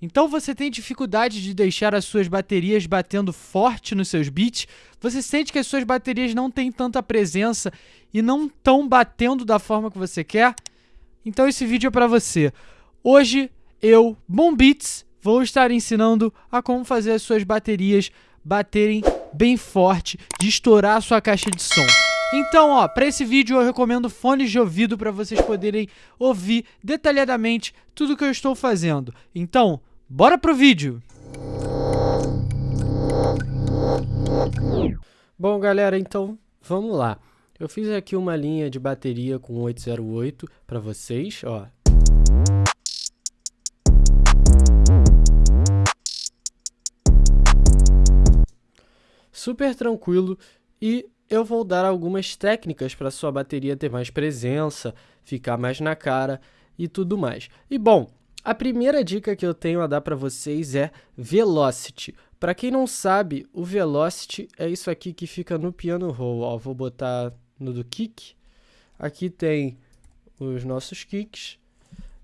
Então você tem dificuldade de deixar as suas baterias batendo forte nos seus beats? Você sente que as suas baterias não têm tanta presença e não estão batendo da forma que você quer? Então esse vídeo é para você. Hoje eu, Bom Beats, vou estar ensinando a como fazer as suas baterias baterem bem forte, de estourar a sua caixa de som. Então, ó, para esse vídeo eu recomendo fones de ouvido para vocês poderem ouvir detalhadamente tudo que eu estou fazendo. Então, bora pro vídeo! Bom, galera, então vamos lá. Eu fiz aqui uma linha de bateria com 808 para vocês, ó. Super tranquilo e eu vou dar algumas técnicas para sua bateria ter mais presença, ficar mais na cara e tudo mais. E bom, a primeira dica que eu tenho a dar para vocês é Velocity. Para quem não sabe, o Velocity é isso aqui que fica no piano roll. Ó, vou botar no do kick. Aqui tem os nossos kicks.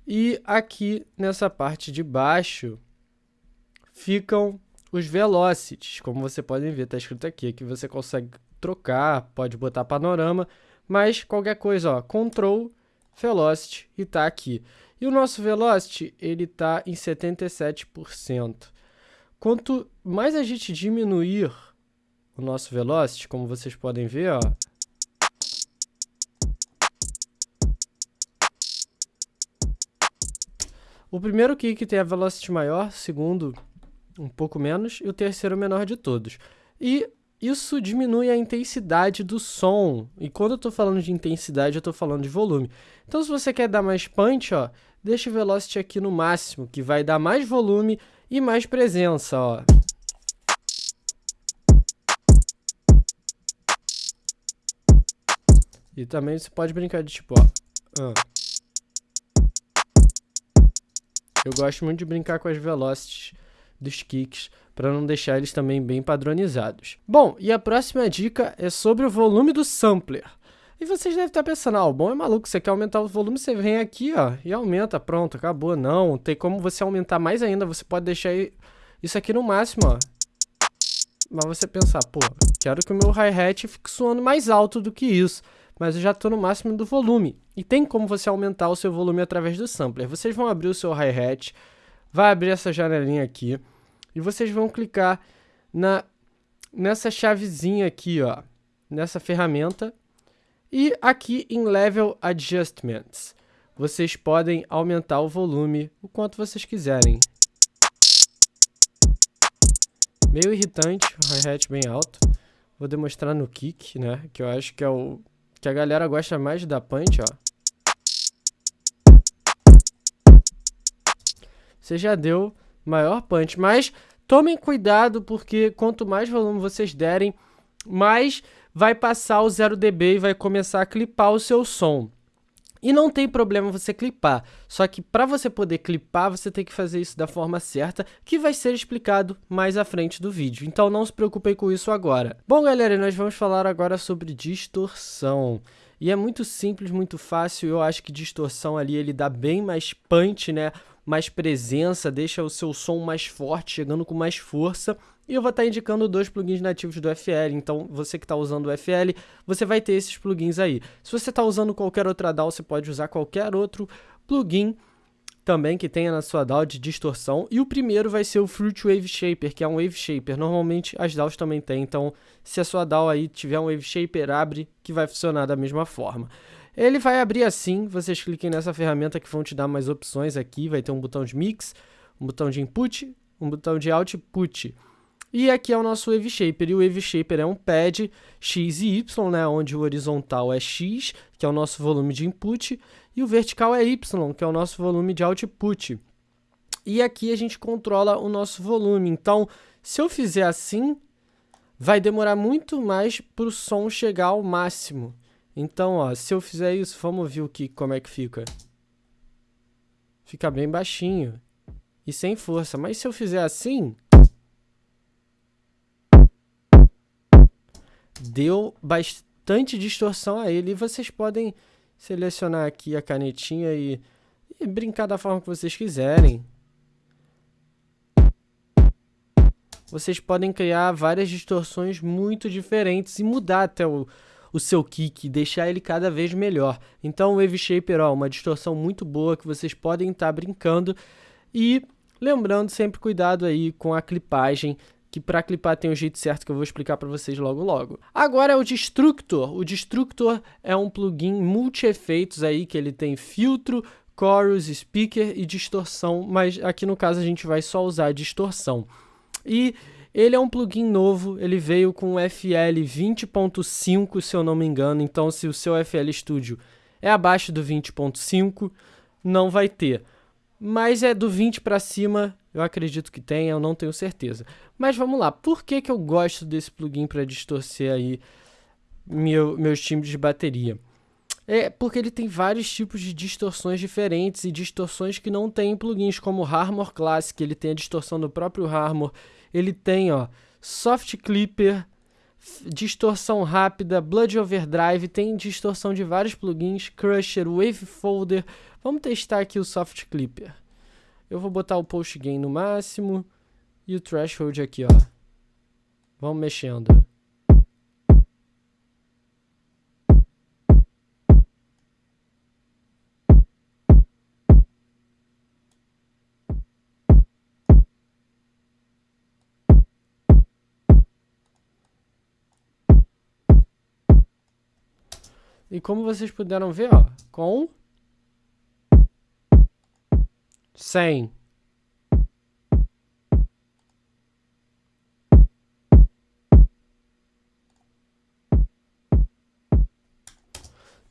E aqui nessa parte de baixo ficam os velocities, como você pode ver, está escrito aqui, que você consegue trocar, pode botar panorama, mas qualquer coisa, ó, control, velocity e tá aqui. E o nosso velocity, ele tá em 77%. Quanto mais a gente diminuir o nosso velocity, como vocês podem ver, ó, O primeiro kick tem a velocity maior, segundo um pouco menos, e o terceiro menor de todos. E isso diminui a intensidade do som. E quando eu estou falando de intensidade, eu estou falando de volume. Então, se você quer dar mais punch, ó, deixa o velocity aqui no máximo, que vai dar mais volume e mais presença, ó. E também você pode brincar de tipo, ó. Eu gosto muito de brincar com as velocities dos kicks para não deixar eles também bem padronizados. Bom, e a próxima dica é sobre o volume do sampler. E vocês devem estar pensando, ah, o bom é maluco, você quer aumentar o volume, você vem aqui, ó, e aumenta, pronto, acabou. Não, tem como você aumentar mais ainda, você pode deixar isso aqui no máximo, ó. Mas você pensar, pô, quero que o meu hi-hat fique soando mais alto do que isso, mas eu já estou no máximo do volume. E tem como você aumentar o seu volume através do sampler. Vocês vão abrir o seu hi-hat, vai abrir essa janelinha aqui, e vocês vão clicar na, nessa chavezinha aqui, ó, nessa ferramenta. E aqui em Level Adjustments, vocês podem aumentar o volume o quanto vocês quiserem. Meio irritante, o hi-hat bem alto. Vou demonstrar no kick, né, que eu acho que é o que a galera gosta mais da punch, ó. Você já deu maior punch. Mas tomem cuidado porque quanto mais volume vocês derem, mais vai passar o 0 dB e vai começar a clipar o seu som. E não tem problema você clipar, só que para você poder clipar, você tem que fazer isso da forma certa, que vai ser explicado mais à frente do vídeo. Então não se preocupem com isso agora. Bom galera, nós vamos falar agora sobre distorção. E é muito simples, muito fácil, eu acho que distorção ali ele dá bem mais punch, né? Mais presença, deixa o seu som mais forte, chegando com mais força. E eu vou estar indicando dois plugins nativos do FL, então você que está usando o FL, você vai ter esses plugins aí. Se você está usando qualquer outra DAW, você pode usar qualquer outro plugin também que tenha na sua DAW de distorção. E o primeiro vai ser o Fruit Wave Shaper, que é um Wave Shaper. Normalmente as DAWs também têm, então se a sua DAW aí tiver um Wave Shaper, abre que vai funcionar da mesma forma. Ele vai abrir assim, vocês cliquem nessa ferramenta que vão te dar mais opções aqui, vai ter um botão de mix, um botão de input, um botão de output. E aqui é o nosso Wave Shaper, e o Wave Shaper é um pad X e Y, né, onde o horizontal é X, que é o nosso volume de input, e o vertical é Y, que é o nosso volume de output. E aqui a gente controla o nosso volume, então se eu fizer assim, vai demorar muito mais para o som chegar ao máximo. Então, ó, se eu fizer isso, vamos ver o que, como é que fica. Fica bem baixinho e sem força. Mas se eu fizer assim, deu bastante distorção a ele. E vocês podem selecionar aqui a canetinha e, e brincar da forma que vocês quiserem. vocês podem criar várias distorções muito diferentes e mudar até o, o seu kick, deixar ele cada vez melhor. Então o Wave Shaper, ó, uma distorção muito boa que vocês podem estar tá brincando e lembrando sempre cuidado aí com a clipagem, que para clipar tem o um jeito certo que eu vou explicar para vocês logo logo. Agora é o Destructor. O Destructor é um plugin multi-efeitos aí que ele tem filtro, chorus, speaker e distorção, mas aqui no caso a gente vai só usar distorção. E ele é um plugin novo, ele veio com FL 20.5, se eu não me engano, então se o seu FL Studio é abaixo do 20.5, não vai ter. Mas é do 20 para cima, eu acredito que tenha, eu não tenho certeza. Mas vamos lá, por que, que eu gosto desse plugin para distorcer aí meu, meus timbres de bateria? É porque ele tem vários tipos de distorções diferentes e distorções que não tem em plugins, como o Harmor Classic, ele tem a distorção do próprio Harmor. Ele tem, ó, Soft Clipper, distorção rápida, Blood Overdrive, tem distorção de vários plugins, Crusher, Wave Folder. Vamos testar aqui o Soft Clipper. Eu vou botar o Post Gain no máximo e o Threshold aqui, ó. Vamos mexendo. E como vocês puderam ver, ó, com 100.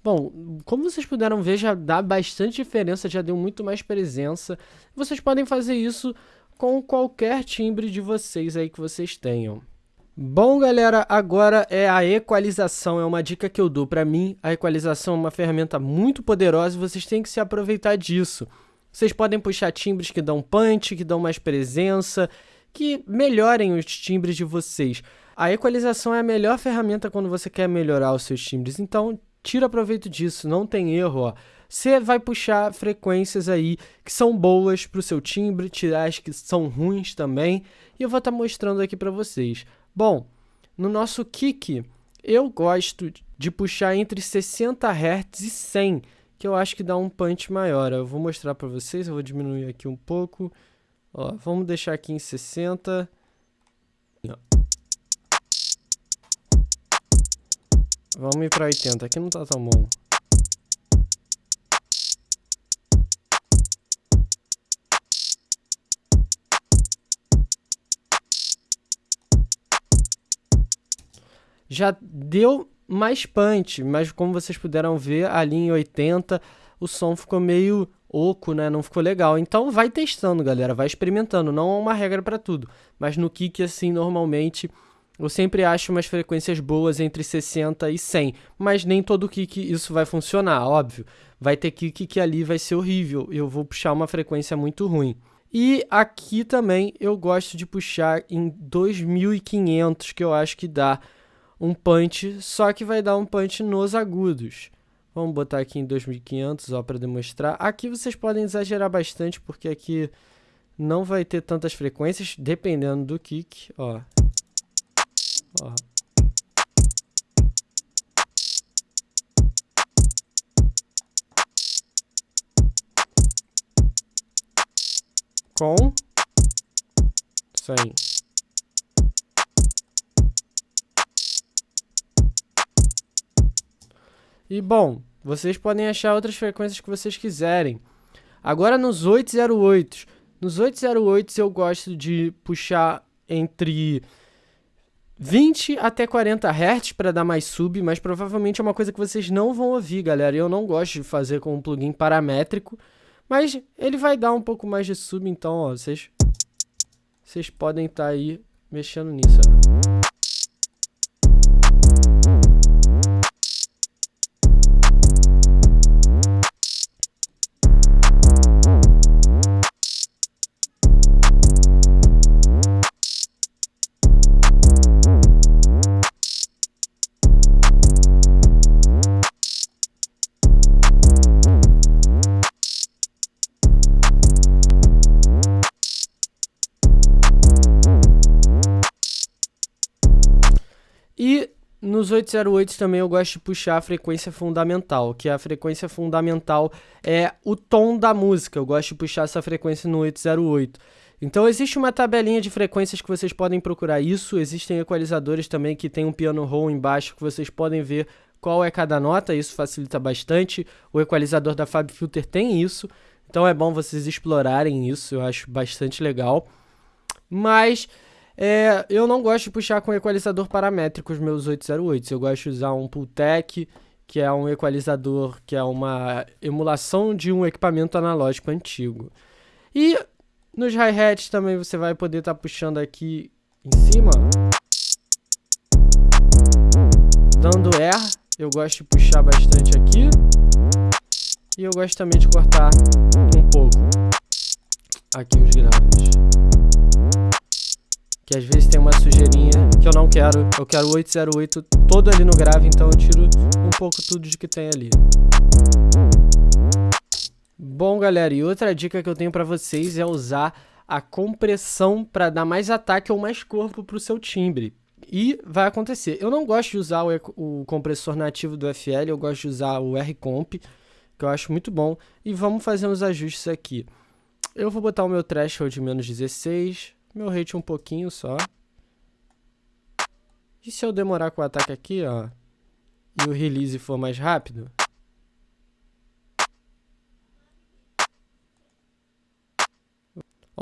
Bom, como vocês puderam ver, já dá bastante diferença, já deu muito mais presença. Vocês podem fazer isso com qualquer timbre de vocês aí que vocês tenham. Bom, galera, agora é a equalização, é uma dica que eu dou para mim. A equalização é uma ferramenta muito poderosa e vocês têm que se aproveitar disso. Vocês podem puxar timbres que dão punch, que dão mais presença, que melhorem os timbres de vocês. A equalização é a melhor ferramenta quando você quer melhorar os seus timbres, então tira proveito disso, não tem erro. Você vai puxar frequências aí que são boas para o seu timbre, tirar as que são ruins também, e eu vou estar tá mostrando aqui para vocês. Bom, no nosso kick, eu gosto de puxar entre 60 Hz e 100, que eu acho que dá um punch maior. Eu vou mostrar para vocês, eu vou diminuir aqui um pouco. Ó, vamos deixar aqui em 60. Vamos ir para 80, aqui não tá tão bom. Já deu mais punch, mas como vocês puderam ver ali em 80 o som ficou meio oco, né? Não ficou legal. Então vai testando, galera, vai experimentando. Não é uma regra para tudo, mas no kick assim normalmente eu sempre acho umas frequências boas entre 60 e 100, mas nem todo kick isso vai funcionar, óbvio. Vai ter kick que ali vai ser horrível, eu vou puxar uma frequência muito ruim. E aqui também eu gosto de puxar em 2500, que eu acho que dá um punch, só que vai dar um punch nos agudos. Vamos botar aqui em 2500 ó para demonstrar. Aqui vocês podem exagerar bastante porque aqui não vai ter tantas frequências dependendo do kick, ó. Ó. Com 100. E bom, vocês podem achar outras frequências que vocês quiserem. Agora nos 808, nos 808 eu gosto de puxar entre 20 até 40 Hz para dar mais sub, mas provavelmente é uma coisa que vocês não vão ouvir, galera. Eu não gosto de fazer com um plugin paramétrico, mas ele vai dar um pouco mais de sub, então, ó, vocês vocês podem estar tá aí mexendo nisso, ó. Nos 808 também eu gosto de puxar a frequência fundamental, que a frequência fundamental é o tom da música. Eu gosto de puxar essa frequência no 808. Então existe uma tabelinha de frequências que vocês podem procurar isso. Existem equalizadores também que tem um piano roll embaixo que vocês podem ver qual é cada nota, isso facilita bastante. O equalizador da Fab Filter tem isso, então é bom vocês explorarem isso, eu acho bastante legal. Mas é, eu não gosto de puxar com equalizador paramétrico os meus 808, eu gosto de usar um Pultec, que é um equalizador que é uma emulação de um equipamento analógico antigo. E nos hi-hats também você vai poder estar tá puxando aqui em cima, dando air, eu gosto de puxar bastante aqui, e eu gosto também de cortar um pouco aqui os graves. Que às vezes tem uma sujeirinha que eu não quero, eu quero 808 todo ali no grave, então eu tiro um pouco tudo de que tem ali. Bom, galera, e outra dica que eu tenho para vocês é usar a compressão para dar mais ataque ou mais corpo para o seu timbre. E vai acontecer. Eu não gosto de usar o, o, compressor nativo do FL, eu gosto de usar o R-Comp, que eu acho muito bom. E vamos fazer uns ajustes aqui. Eu vou botar o meu threshold de menos 16, meu rate um pouquinho só. E se eu demorar com o ataque aqui, ó, e o release for mais rápido,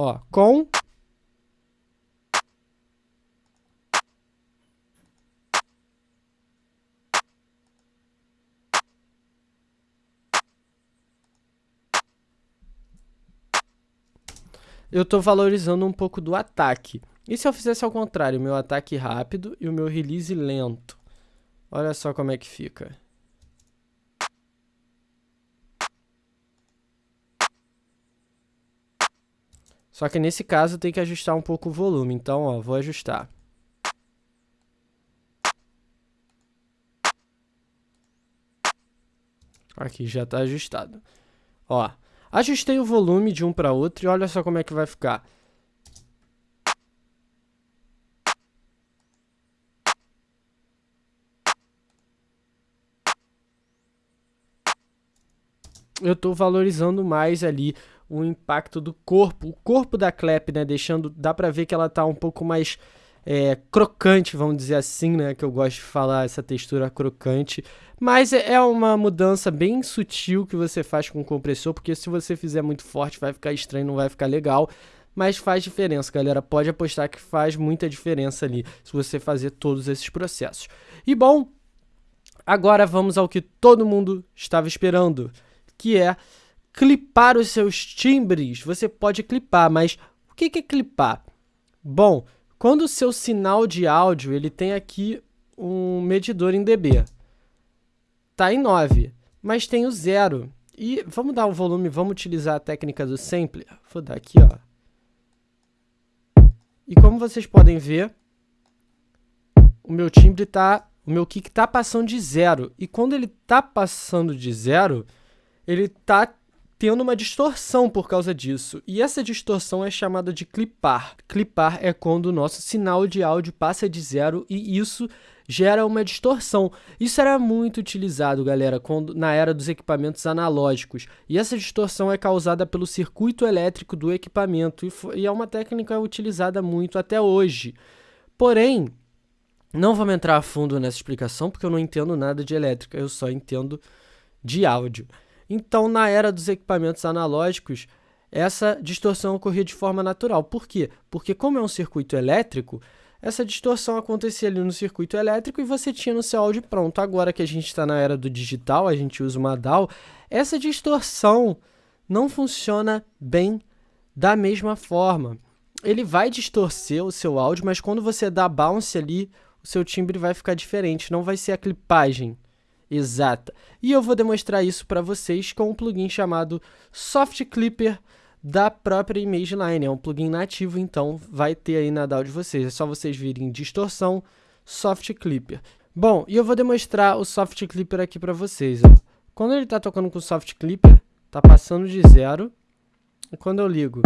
Ó, com eu estou valorizando um pouco do ataque. E se eu fizesse ao contrário, meu ataque rápido e o meu release lento? Olha só como é que fica. Só que nesse caso tem que ajustar um pouco o volume, então ó, vou ajustar. Aqui já está ajustado. Ó, ajustei o volume de um para outro e olha só como é que vai ficar. eu estou valorizando mais ali o impacto do corpo, o corpo da clap, né, deixando, dá para ver que ela tá um pouco mais é, crocante, vamos dizer assim, né, que eu gosto de falar essa textura crocante, mas é, é uma mudança bem sutil que você faz com o compressor, porque se você fizer muito forte vai ficar estranho, não vai ficar legal, mas faz diferença, galera, pode apostar que faz muita diferença ali, se você fazer todos esses processos. E bom, agora vamos ao que todo mundo estava esperando, que é clipar os seus timbres. Você pode clipar, mas o que é clipar? Bom, quando o seu sinal de áudio ele tem aqui um medidor em dB, tá em 9, mas tem o zero. E vamos dar o volume, vamos utilizar a técnica do sampler. Vou dar aqui, ó. E como vocês podem ver, o meu timbre tá, o meu kick tá passando de zero. E quando ele tá passando de zero, ele tá tendo uma distorção por causa disso. E essa distorção é chamada de clipar. Clipar é quando o nosso sinal de áudio passa de zero e isso gera uma distorção. Isso era muito utilizado, galera, quando, na era dos equipamentos analógicos. E essa distorção é causada pelo circuito elétrico do equipamento e, e é uma técnica utilizada muito até hoje. Porém, não vamos entrar a fundo nessa explicação porque eu não entendo nada de elétrica, eu só entendo de áudio. Então, na era dos equipamentos analógicos, essa distorção ocorria de forma natural. Por quê? Porque como é um circuito elétrico, essa distorção acontecia ali no circuito elétrico e você tinha no seu áudio pronto. Agora que a gente está na era do digital, a gente usa uma DAW, essa distorção não funciona bem da mesma forma. Ele vai distorcer o seu áudio, mas quando você dá bounce ali, o seu timbre vai ficar diferente, não vai ser a clipagem exata. E eu vou demonstrar isso para vocês com um plugin chamado Soft Clipper da própria ImageLine. É um plugin nativo, então vai ter aí na DAW de vocês. É só vocês virem distorção, Soft Clipper. Bom, e eu vou demonstrar o Soft Clipper aqui para vocês. Ó. Quando ele está tocando com o Soft Clipper, está passando de zero. E quando eu ligo,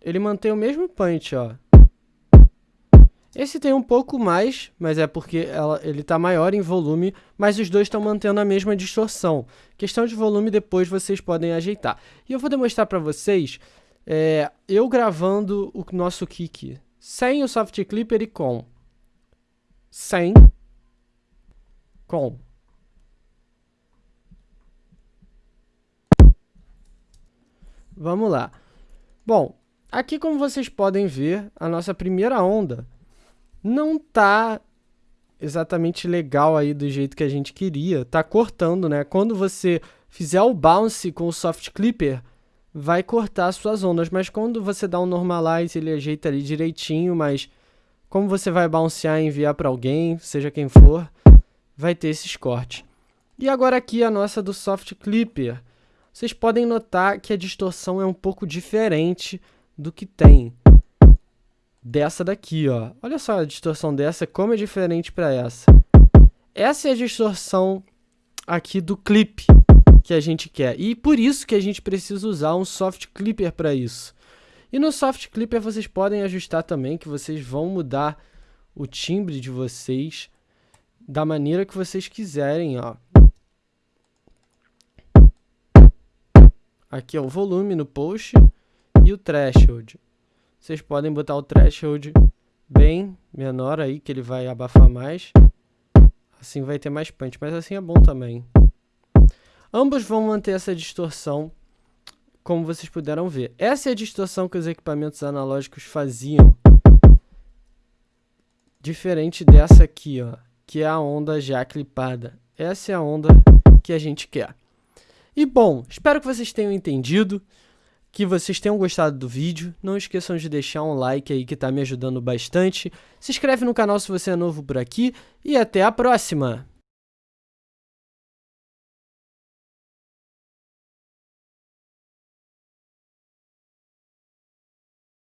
ele mantém o mesmo punch, ó. Esse tem um pouco mais, mas é porque ela, ele está maior em volume, mas os dois estão mantendo a mesma distorção. Questão de volume depois vocês podem ajeitar. E eu vou demonstrar para vocês é, eu gravando o nosso kick sem o soft clipper e com. Sem. Com. Vamos lá. Bom, aqui como vocês podem ver, a nossa primeira onda não tá exatamente legal aí do jeito que a gente queria. Tá cortando, né? Quando você fizer o bounce com o soft clipper, vai cortar as suas ondas, mas quando você dá um normalize, ele ajeita ali direitinho, mas como você vai bouncear e enviar para alguém, seja quem for, vai ter esses cortes. E agora aqui a nossa do soft clipper. Vocês podem notar que a distorção é um pouco diferente do que tem dessa daqui, ó. Olha só a distorção dessa, como é diferente para essa. Essa é a distorção aqui do clipe que a gente quer. E por isso que a gente precisa usar um soft clipper para isso. E no soft clipper vocês podem ajustar também que vocês vão mudar o timbre de vocês da maneira que vocês quiserem, ó. Aqui é o volume no post e o threshold. Vocês podem botar o threshold bem menor aí, que ele vai abafar mais. Assim vai ter mais punch, mas assim é bom também. Ambos vão manter essa distorção, como vocês puderam ver. Essa é a distorção que os equipamentos analógicos faziam. Diferente dessa aqui, ó, que é a onda já clipada. Essa é a onda que a gente quer. E bom, espero que vocês tenham entendido que vocês tenham gostado do vídeo. Não esqueçam de deixar um like aí que está me ajudando bastante. Se inscreve no canal se você é novo por aqui e até a próxima!